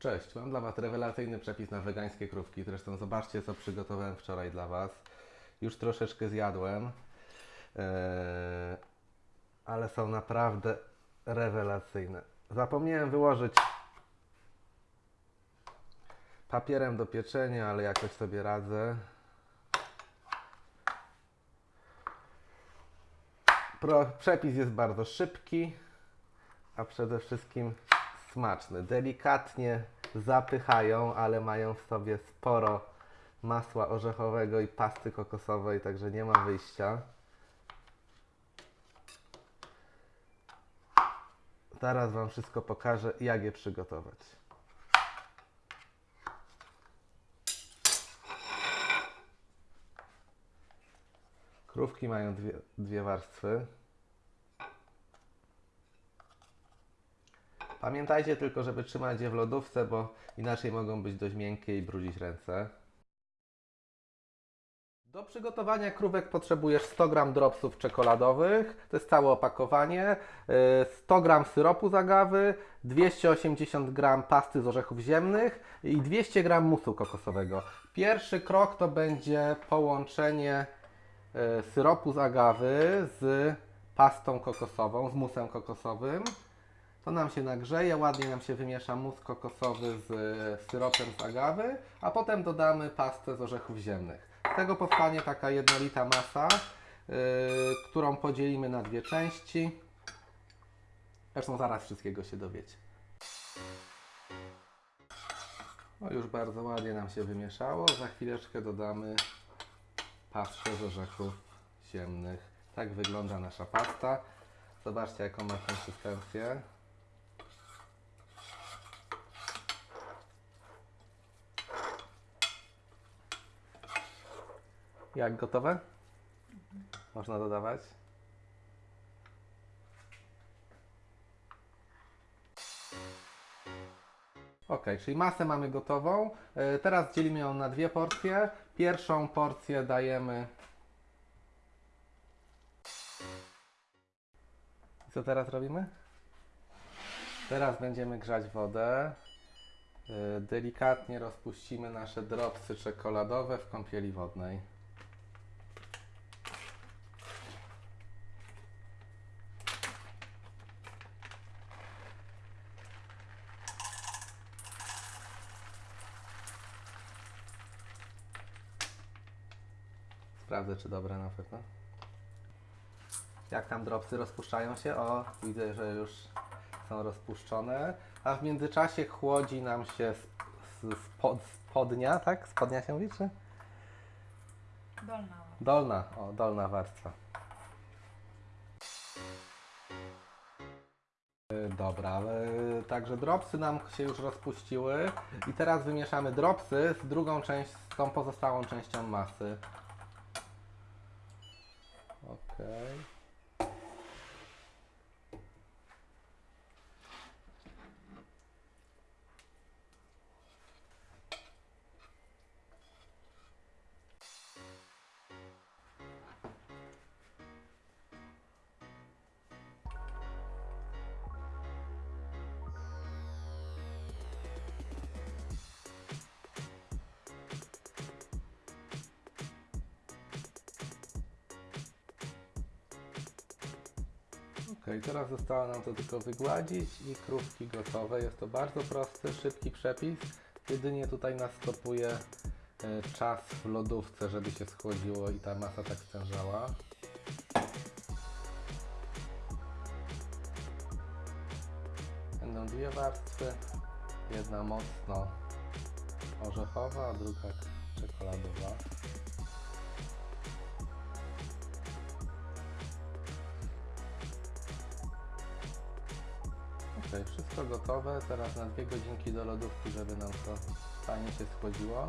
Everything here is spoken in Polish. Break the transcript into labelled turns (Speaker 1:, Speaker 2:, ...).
Speaker 1: Cześć, mam dla Was rewelacyjny przepis na wegańskie krówki. Zresztą zobaczcie, co przygotowałem wczoraj dla Was. Już troszeczkę zjadłem, eee, ale są naprawdę rewelacyjne. Zapomniałem wyłożyć papierem do pieczenia, ale jakoś sobie radzę. Pro, przepis jest bardzo szybki, a przede wszystkim smaczny. Delikatnie zapychają, ale mają w sobie sporo masła orzechowego i pasty kokosowej, także nie ma wyjścia. Zaraz Wam wszystko pokażę, jak je przygotować. Krówki mają dwie, dwie warstwy. Pamiętajcie tylko, żeby trzymać je w lodówce, bo inaczej mogą być dość miękkie i brudzić ręce. Do przygotowania krówek potrzebujesz 100 g dropsów czekoladowych, to jest całe opakowanie, y, 100 g syropu z agawy, 280 g pasty z orzechów ziemnych i 200 g musu kokosowego. Pierwszy krok to będzie połączenie y, syropu z agawy z pastą kokosową, z musem kokosowym. To nam się nagrzeje, ładnie nam się wymiesza mus kokosowy z e, syropem z agawy, a potem dodamy pastę z orzechów ziemnych. Z tego powstanie taka jednolita masa, yy, którą podzielimy na dwie części. Zresztą zaraz wszystkiego się dowiecie. O, już bardzo ładnie nam się wymieszało. Za chwileczkę dodamy pastę z orzechów ziemnych. Tak wygląda nasza pasta. Zobaczcie, jaką ma konsystencję. Jak gotowe? Można dodawać. Ok, czyli masę mamy gotową. E, Teraz dzielimy ją na dwie porcje. Pierwszą porcję dajemy. Co teraz robimy? Teraz będziemy grzać wodę. E, Delikatnie rozpuścimy nasze dropsy czekoladowe w kąpieli wodnej. Sprawdzę, czy dobre na pewno. Jak tam dropsy rozpuszczają się? O, widzę, że już są rozpuszczone. A w międzyczasie chłodzi nam się spod, spodnia, tak? Spodnia się mówi, czy?
Speaker 2: Dolna.
Speaker 1: Dolna, o, dolna warstwa. Y, Dobra, y, także dropsy nam się już rozpuściły i teraz wymieszamy dropsy z drugą część, z tą pozostałą częścią masy. okay. Teraz zostało nam to tylko wygładzić i krówki gotowe. Jest to bardzo prosty, szybki przepis. Jedynie tutaj nas stopuje e, czas w lodówce, żeby się schłodziło i ta masa tak stężała. Będą dwie warstwy. Jedna mocno orzechowa, a druga czekoladowa. Wszystko gotowe. Teraz na dwie godzinki do lodówki, żeby nam to fajnie się schłodziło.